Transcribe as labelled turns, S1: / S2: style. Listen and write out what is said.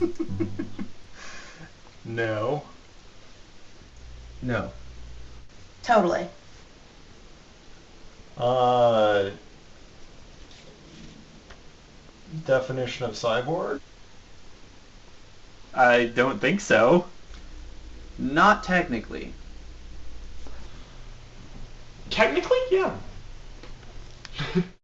S1: no.
S2: No.
S3: Totally.
S1: Uh, definition of cyborg?
S4: I don't think so.
S2: Not technically.
S5: Technically, yeah.